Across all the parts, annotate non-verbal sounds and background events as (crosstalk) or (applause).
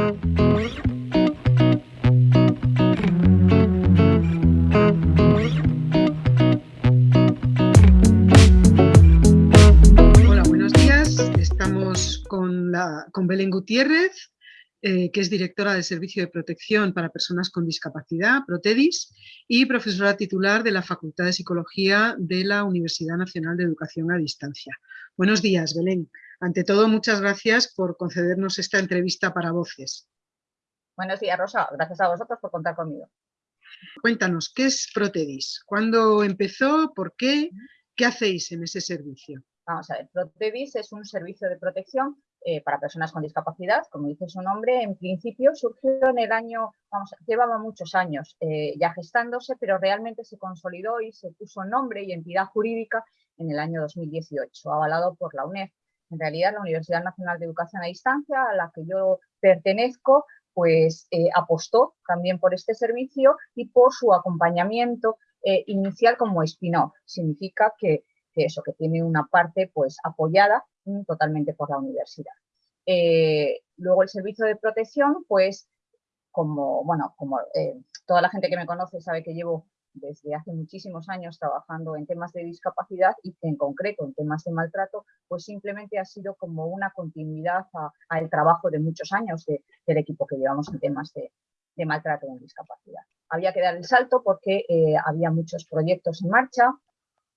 Hola, buenos días. Estamos con, Belén Gutiérrez, eh, que es directora del Servicio de Protección para Personas con Discapacidad, Protedis, y profesora titular de la Facultad de Psicología de la Universidad Nacional de Educación a Distancia. Buenos días, Belén. Ante todo, muchas gracias por concedernos esta entrevista para Voces. Buenos días, Rosa. Gracias a vosotros por contar conmigo. Cuéntanos, ¿qué es Protedis? ¿Cuándo empezó? ¿Por qué? ¿Qué hacéis en ese servicio? Vamos a ver, Protedis es un servicio de protección eh, para personas con discapacidad, como dice su nombre, en principio surgió en el año, vamos, llevaba muchos años eh, ya gestándose, pero realmente se consolidó y se puso nombre y entidad jurídica en el año 2018, avalado por la UNED. En realidad, la Universidad Nacional de Educación a Distancia, a la que yo pertenezco, pues eh, apostó también por este servicio y por su acompañamiento inicial como spin-off. Significa que, eso, que tiene una parte pues apoyada totalmente por la universidad. Eh, luego el servicio de protección, pues como, bueno, como eh, toda la gente que me conoce sabe que llevo desde hace muchísimos años trabajando en temas de discapacidad y en concreto en temas de maltrato, pues simplemente ha sido como una continuidad al trabajo de muchos años del equipo que llevamos en temas de, maltrato en discapacidad. Había que dar el salto porque eh, había muchos proyectos en marcha,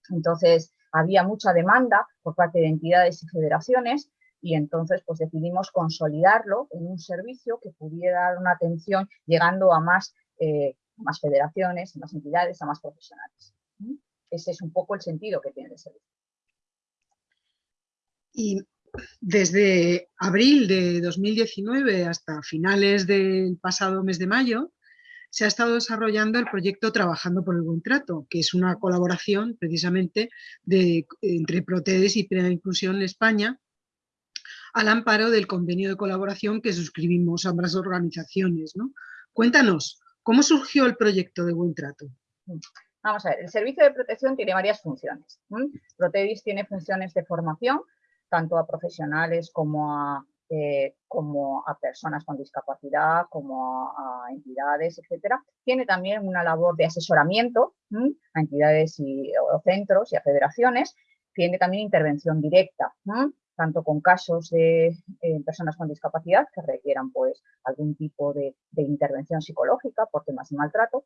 entonces había mucha demanda por parte de entidades y federaciones y entonces pues decidimos consolidarlo en un servicio que pudiera dar una atención llegando a más, eh, más federaciones, a más entidades, a más profesionales. Ese es un poco el sentido que tiene el servicio. Y desde abril de 2019 hasta finales del pasado mes de mayo, se ha estado desarrollando el proyecto Trabajando por el Buen Trato, que es una colaboración precisamente de, entre Protedes y Plena Inclusión España, al amparo del convenio de colaboración que suscribimos ambas organizaciones. ¿no? Cuéntanos, ¿cómo surgió el proyecto de Buen Trato? Vamos a ver, el servicio de protección tiene varias funciones. Protedis tiene funciones de formación, tanto a profesionales como a eh, como a personas con discapacidad, como a, entidades, etcétera. Tiene también una labor de asesoramiento a entidades y o centros y a federaciones. Tiene también intervención directa, tanto con casos de eh, personas con discapacidad que requieran pues, algún tipo de, intervención psicológica por temas de maltrato.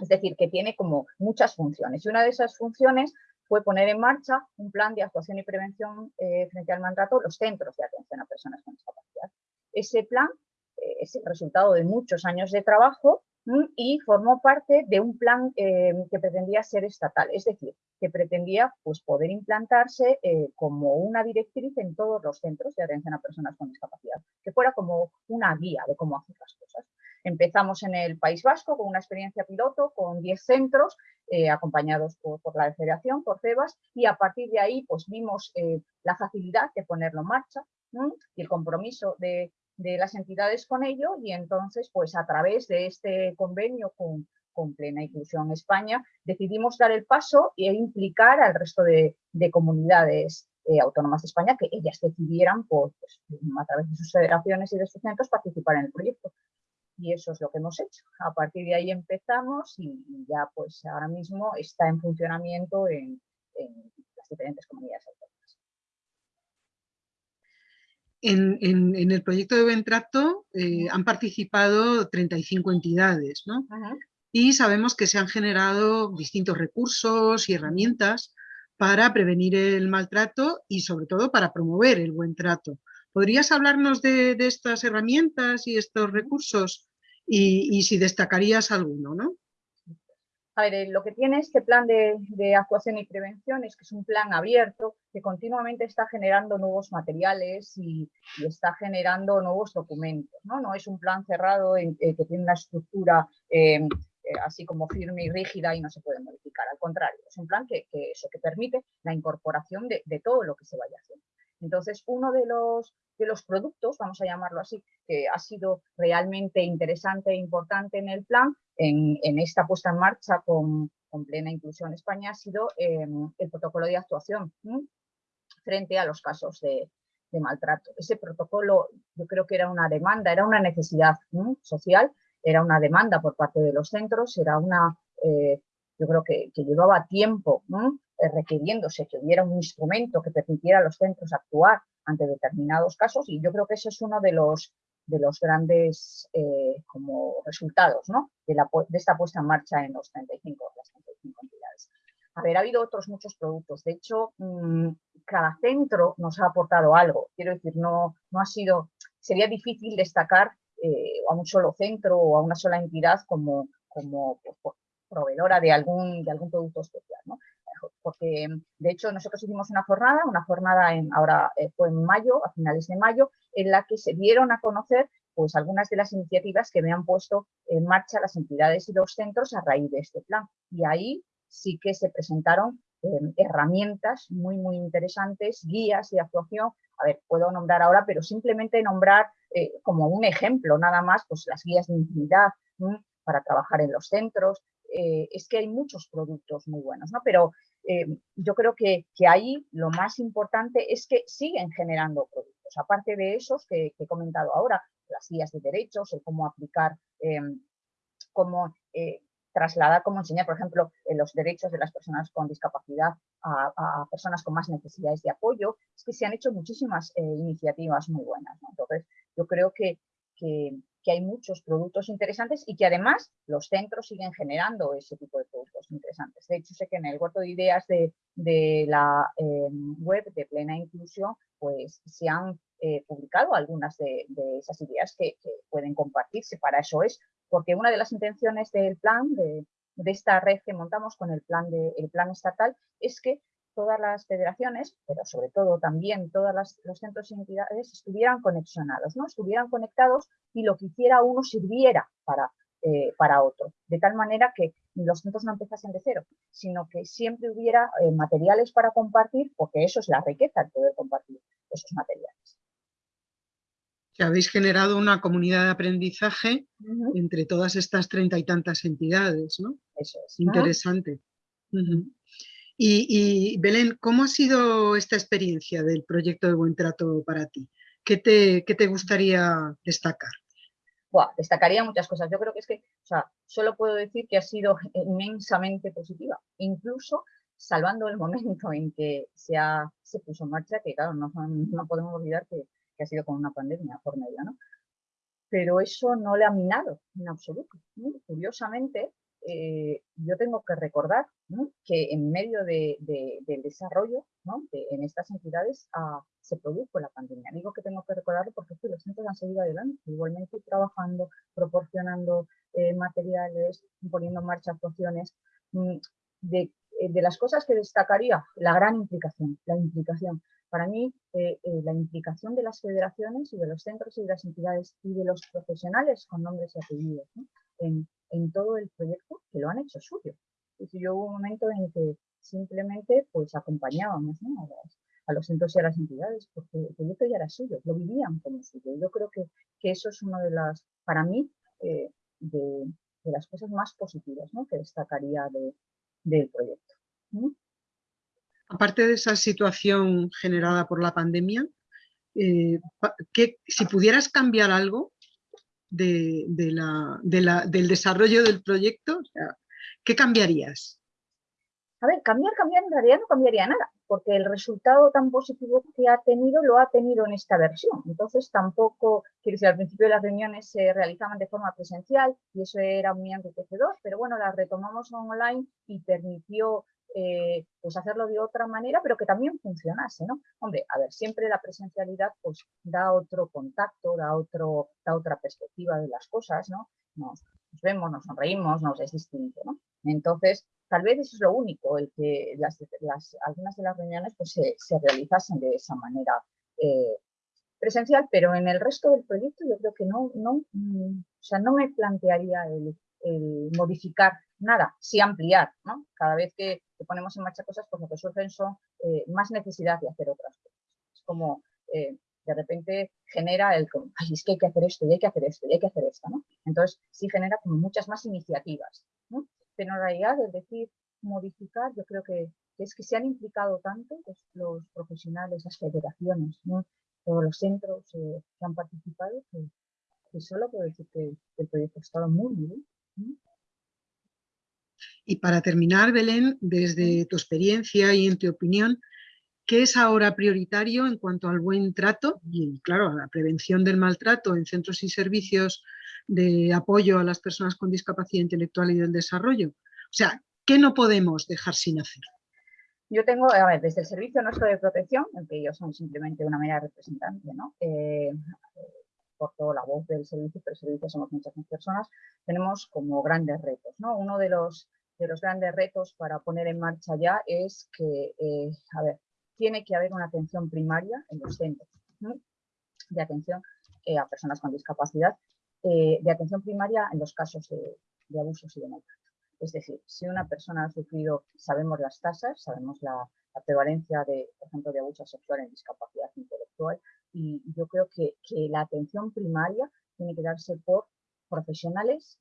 Es decir, que tiene como muchas funciones. Y una de esas funciones fue poner en marcha un plan de actuación y prevención eh, frente al maltrato los centros de atención a personas con discapacidad. Ese plan eh, es el resultado de muchos años de trabajo y formó parte de un plan eh, que pretendía ser estatal, es decir, que pretendía pues, poder implantarse como una directriz en todos los centros de atención a personas con discapacidad, que fuera como una guía de cómo hacer las cosas. Empezamos en el País Vasco con una experiencia piloto con 10 centros eh, acompañados por, la Federación, por CEBAS, y a partir de ahí pues vimos eh, la facilidad de ponerlo en marcha y el compromiso de, las entidades con ello y entonces pues a través de este convenio con, Plena Inclusión España decidimos dar el paso e implicar al resto de, comunidades eh, autónomas de España que ellas decidieran pues, a través de sus federaciones y de sus centros participar en el proyecto y eso es lo que hemos hecho. A partir de ahí empezamos y, ya pues ahora mismo está en funcionamiento en, las diferentes comunidades autónomas. En, el proyecto de Buen Trato eh, han participado 35 entidades, ¿no? Y sabemos que se han generado distintos recursos y herramientas para prevenir el maltrato y sobre todo para promover el buen trato. ¿Podrías hablarnos de, estas herramientas y estos recursos y, si destacarías alguno? ¿no? A ver, eh, lo que tiene este plan de, actuación y prevención es que es un plan abierto que continuamente está generando nuevos materiales y, está generando nuevos documentos. No, no es un plan cerrado eh, que tiene una estructura eh, así como firme y rígida y no se puede modificar. Al contrario, es un plan que, eso, que permite la incorporación de todo lo que se vaya haciendo. Entonces, uno de los, los productos, vamos a llamarlo así, que ha sido realmente interesante e importante en el plan, en, esta puesta en marcha con, plena inclusión España, ha sido em, el protocolo de actuación frente a los casos de, maltrato. Ese protocolo yo creo que era una demanda, era una necesidad social, era una demanda por parte de los centros, era una, eh, yo creo que, llevaba tiempo requiriéndose que hubiera un instrumento que permitiera a los centros actuar ante determinados casos y yo creo que ese es uno de los, de los grandes eh, como resultados de, la, de, esta puesta en marcha en los 35, las 35 entidades. A ver, ha habido otros muchos productos. De hecho, mm, cada centro nos ha aportado algo. Quiero decir, no, no ha sido, sería difícil destacar eh, a un solo centro o a una sola entidad como, como pues, proveedora de algún, de algún producto especial. ¿no? Porque, de hecho, nosotros hicimos una jornada, una jornada en, ahora eh, fue en mayo, a finales de mayo, en la que se dieron a conocer pues algunas de las iniciativas que habían puesto en marcha las entidades y los centros a raíz de este plan. Y ahí sí que se presentaron em, herramientas muy, muy interesantes, guías de actuación. A ver, puedo nombrar ahora, pero simplemente nombrar eh, como un ejemplo nada más, pues las guías de intimidad para trabajar en los centros. Eh, es que hay muchos productos muy buenos, ¿no? Pero em, yo creo que, que, ahí lo más importante es que siguen generando productos. Aparte de esos que, he comentado ahora, las guías de derechos, el cómo aplicar, em, cómo eh, trasladar, cómo enseñar, por ejemplo, los derechos de las personas con discapacidad a, personas con más necesidades de apoyo. Es que se han hecho muchísimas eh, iniciativas muy buenas. Entonces, yo creo que, que, hay muchos productos interesantes y que además los centros siguen generando ese tipo de productos interesantes. De hecho, sé que en el huerto de ideas de, de la em, web de Plena Inclusión, pues se han eh, publicado algunas de, esas ideas que, que, pueden compartirse. Para eso es porque una de las intenciones del plan, de, esta red que montamos con el plan, de, el plan estatal, es que todas las federaciones, pero sobre todo también todos los centros y entidades estuvieran conexionados, ¿no? estuvieran conectados y lo que hiciera uno sirviera para, eh, para otro, de tal manera que los centros no empezasen de cero, sino que siempre hubiera eh, materiales para compartir, porque eso es la riqueza, el poder compartir esos materiales que habéis generado una comunidad de aprendizaje entre todas estas treinta y tantas entidades, ¿no? Eso es. Interesante. Y, Belén, ¿cómo ha sido esta experiencia del proyecto de Buen Trato para ti? ¿Qué te, gustaría destacar? destacaría muchas cosas. Yo creo que es que, o sea, solo puedo decir que ha sido (laughs) inmensamente positiva. Incluso salvando el momento en que se, puso en marcha, que claro, no, podemos olvidar que ha sido con una pandemia por medio, ¿no? Pero eso no le ha minado en absoluto. Curiosamente, eh, yo tengo que recordar que en medio del desarrollo en estas entidades ah, se produjo la pandemia. Digo que tengo que recordarlo porque los centros han seguido adelante, igualmente trabajando, proporcionando eh, materiales, poniendo en marcha actuaciones. Mm, de, eh, de, las cosas que destacaría, la gran implicación, la implicación. Para mí, eh, eh, la implicación de las federaciones y de los centros y de las entidades y de los profesionales con nombres y apellidos en, todo el proyecto que lo han hecho suyo. Y yo hubo un momento en que simplemente pues acompañábamos a, los, centros y a las entidades, porque el proyecto ya era suyo, lo vivían como suyo. Yo creo que, eso es una de las, para mí, eh, de, las cosas más positivas que destacaría del proyecto aparte de esa situación generada por la pandemia, eh, si pudieras cambiar algo de, del desarrollo del proyecto, ¿qué cambiarías? A ver, cambiar, cambiar en realidad no cambiaría nada, porque el resultado tan positivo que ha tenido lo ha tenido en esta versión. Entonces tampoco, quiero decir, al principio las reuniones se realizaban de forma presencial y eso era muy enriquecedor, pero bueno, las retomamos online y permitió eh, pues hacerlo de otra manera, pero que también funcionase, ¿no? Hombre, a ver, siempre la presencialidad pues da otro contacto, da, otro, da otra perspectiva de las cosas, ¿no? Nos, vemos, nos sonreímos, nos es distinto, ¿no? Entonces, tal vez eso es lo único, el que las, algunas de las reuniones pues se, se realizasen de esa manera eh, presencial, pero en el resto del proyecto yo creo que no, no, mm, o sea, no me plantearía el, modificar nada, sí ampliar, ¿no? Cada vez que, ponemos en marcha cosas, pues lo que surgen son eh, más necesidad de hacer otras cosas. Es como, eh, de repente genera el, ay, es que hay que hacer esto, y hay que hacer esto, y hay que hacer esto, ¿no? Entonces, sí genera como muchas más iniciativas, ¿no? Pero en realidad, es decir, modificar, yo creo que, es que se han implicado tanto pues, los profesionales, las federaciones, todos los centros que han participado, que, solo puedo decir que, el proyecto ha estado muy bien. Y para terminar, Belén, desde tu experiencia y en tu opinión, ¿qué es ahora prioritario en cuanto al buen trato y, claro, a la prevención del maltrato en centros y servicios de apoyo a las personas con discapacidad intelectual y del desarrollo? O sea, ¿qué no podemos dejar sin hacer? Yo tengo, a ver, desde el Servicio Nuestro de Protección, en que yo soy simplemente una mera representante, ¿no? Eh, por toda la voz del servicio, pero el servicio somos muchas más personas, tenemos como grandes retos, ¿no? Uno de los de los grandes retos para poner en marcha ya es que, eh, a ver, tiene que haber una atención primaria en los centros de atención eh, a personas con discapacidad, eh, de atención primaria en los casos de, abusos y de maltrato. Es decir, si una persona ha sufrido, sabemos las tasas, sabemos la, prevalencia de, por ejemplo, de abuso sexual en discapacidad intelectual, y yo creo que, la atención primaria tiene que darse por profesionales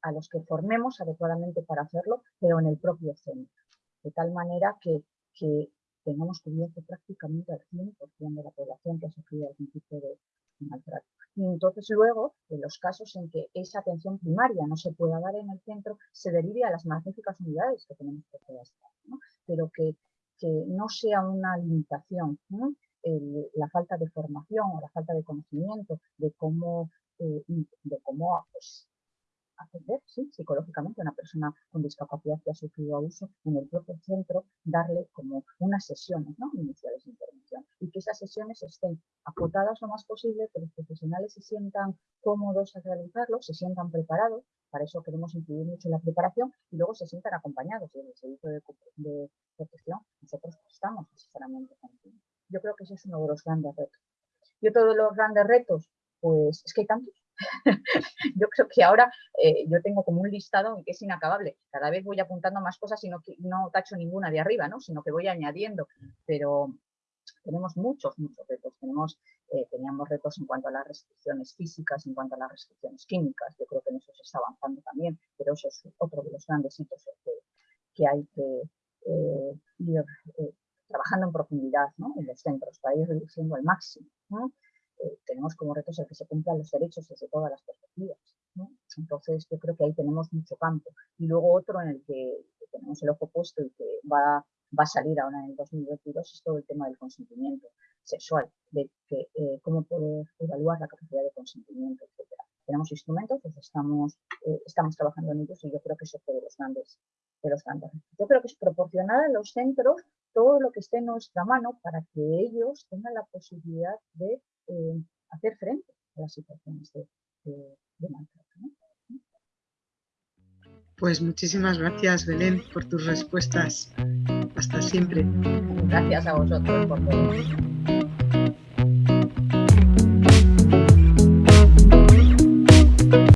a los que formemos adecuadamente para hacerlo, pero en el propio centro. De tal manera que, tengamos cubierto prácticamente al 100% de la población que ha sufrido algún tipo de maltrato. Y entonces luego, en los casos en que esa atención primaria no se pueda dar en el centro, se derive a las magníficas unidades que tenemos que hacer, ¿no? pero que, no sea una limitación la falta de formación o la falta de conocimiento de cómo, eh, de cómo pues, atender ¿sí? psicológicamente a una persona con discapacidad que ha sufrido abuso en el propio centro, darle como unas sesiones ¿no? iniciales de intervención y que esas sesiones estén acotadas lo más posible, que los profesionales se sientan cómodos a realizarlo, se sientan preparados, para eso queremos incluir mucho la preparación y luego se sientan acompañados desde el servicio de, protección, nosotros prestamos asesoramiento continuo. Yo creo que ese es uno de los grandes retos. Y otro de los grandes retos, pues es que hay tantos, (laughs) yo creo que ahora eh, yo tengo como un listado que es inacabable. Cada vez voy apuntando más cosas y no, no tacho ninguna de arriba, ¿no? sino que voy añadiendo. Pero tenemos muchos, muchos retos. Tenemos, eh, teníamos retos en cuanto a las restricciones físicas, en cuanto a las restricciones químicas. Yo creo que en eso se está avanzando también, pero eso es otro de los grandes hitos que, hay que eh, ir trabajando en profundidad ¿no? en los centros para ir reduciendo al máximo. Eh, tenemos como retos el que se cumplan los derechos desde todas las perspectivas. Entonces, yo creo que ahí tenemos mucho campo. Y luego otro en el que, tenemos el ojo puesto y que va, va a salir ahora en el 2022 es todo el tema del consentimiento sexual, de que, eh, cómo poder evaluar la capacidad de consentimiento, etc. Tenemos instrumentos, pues estamos, eh, estamos trabajando en ellos y yo creo que eso fue de los grandes, de los grandes. Yo creo que es proporcionar a los centros todo lo que esté en nuestra mano para que ellos tengan la posibilidad de eh, hacer frente a las situaciones de, maltrato. Pues muchísimas gracias, Belén, por tus respuestas. Hasta siempre. Gracias a vosotros por todo.